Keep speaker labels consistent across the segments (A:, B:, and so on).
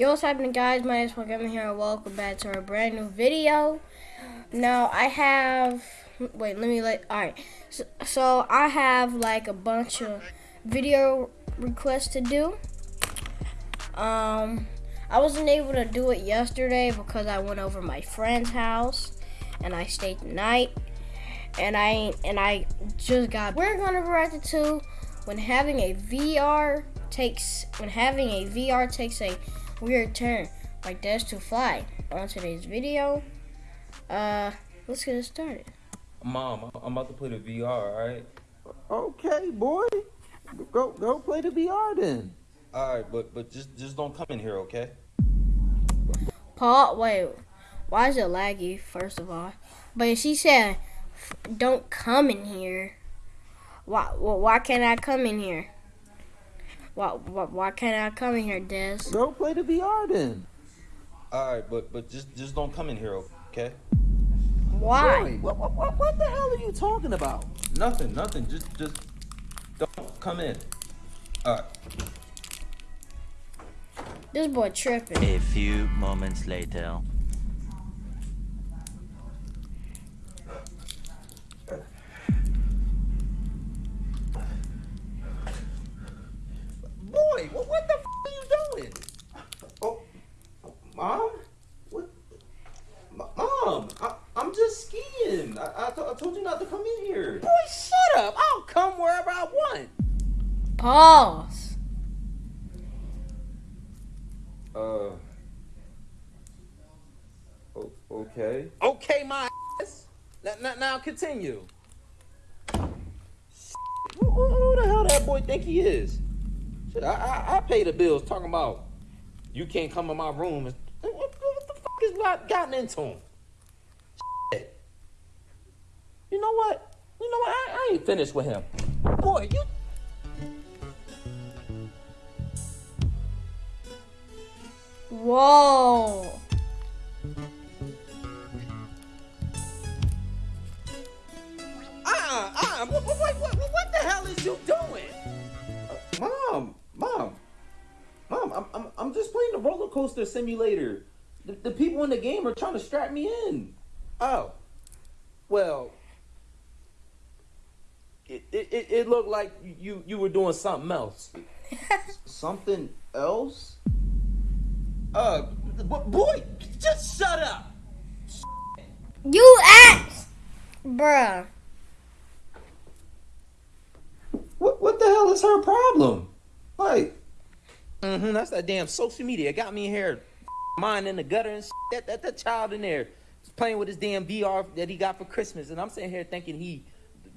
A: Yo, what's happening, guys? My name is Pokemon here, and welcome back to our brand new video. Now, I have. Wait, let me let. Alright. So, so, I have like a bunch of video requests to do. Um, I wasn't able to do it yesterday because I went over my friend's house and I stayed the night. And I and I just got. We're gonna react it to when having a VR takes when having a VR takes a weird turn like Dash to Fly. On today's video, uh, let's get it started.
B: Mom, I'm about to play the VR, alright?
C: Okay, boy. Go go play the VR then.
B: Alright, but but just just don't come in here, okay?
A: Paul, wait, why is it laggy? First of all, but she said, "Don't come in here." Why? Well, why can't I come in here? Why? Why, why can't I come in here, Des?
C: Go play the VR then.
B: Alright, but but just just don't come in here, okay?
A: Why?
C: Boy, what, what, what, what the hell are you talking about?
B: Nothing, nothing. Just just don't come in. Alright.
A: This boy tripping.
D: A few moments later.
C: Skiing. I, I, I told you not to come in here. Boy, shut up. I'll come wherever I want.
A: Pause.
B: Uh okay.
C: Okay, my ass. Now, now, now continue. Who, who, who the hell that boy think he is? Shit, I, I, I pay the bills talking about you can't come in my room. and- What, what, what the fuck is got- gotten into him? Shit. You know what? You know what? I, I ain't finished with him. Boy, you.
A: Whoa.
C: Uh, uh, what, what, what, what, what the hell is you doing? mom, mom, mom, I'm, I'm, I'm just playing the roller coaster simulator. The, the people in the game are trying to strap me in. Oh, well, it, it, it, it looked like you, you were doing something else. something else? Uh, b- boy, just shut up.
A: You asked, bruh.
C: What what the hell is her problem? Like, mm-hmm, that's that damn social media. It got me here, mine in the gutter and that, that that child in there playing with his damn VR that he got for Christmas, and I'm sitting here thinking he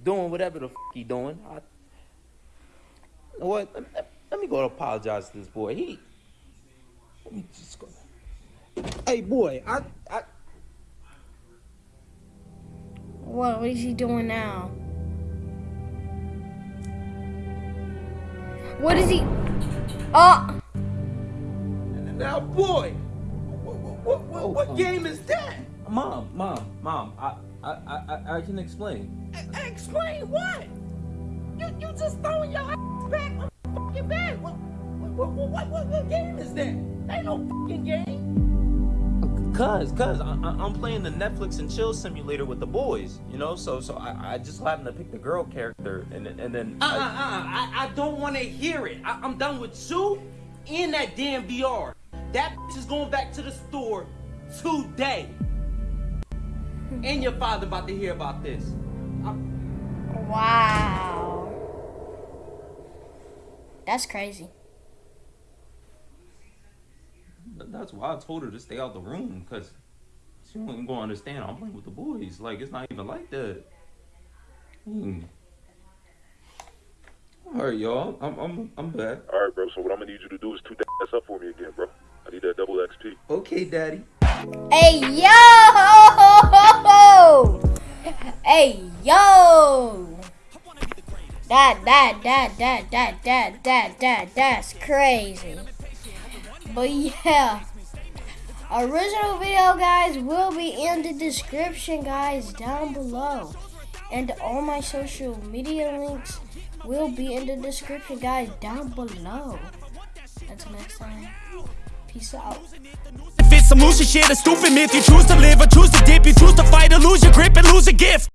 C: doing whatever the f- he doing. I, you know what? Let, let- let me go apologize to this boy. He. Let me just go. Hey boy, I I
A: What? What is he doing now? What is he? Oh,
C: now boy, what what, what, what
B: um,
C: game is that?
B: Mom, mom, mom, I I I, I- I can explain.
C: E- Explain what? You you just throwing your ass back on the fucking bed. What what, what what what what game is that? Ain't no fucking game.
B: Cause, cause I, I- I'm playing the Netflix and chill simulator with the boys, you know. So, so I, I just happened to pick the girl character, and then- and then
E: Uh uh
B: I-
E: uh. I, I don't want to hear it. I, I'm done with you in that damn VR. That bitch is going back to the store today. And your father about to hear about this.
A: wow. That's crazy.
B: that's why I told her to stay out the room, cause she wasn't gonna understand. I'm playing with the boys. Like it's not even like that. Hmm. All right, y'all. I'm I'm I'm back.
F: All right, bro. So what I'm gonna need you to do is two ass up for me again, bro. I need that double XP.
B: Okay, daddy.
A: Hey yo! Hey yo! That that that that that that that that that's crazy. But yeah. Original video guys will be in the description guys down below. And all my social media links will be in the description guys down below. Until next time. Peace out.
G: If it's some loser shit, a stupid myth, you choose to live or choose to dip, you choose to fight or lose your grip and lose a gift.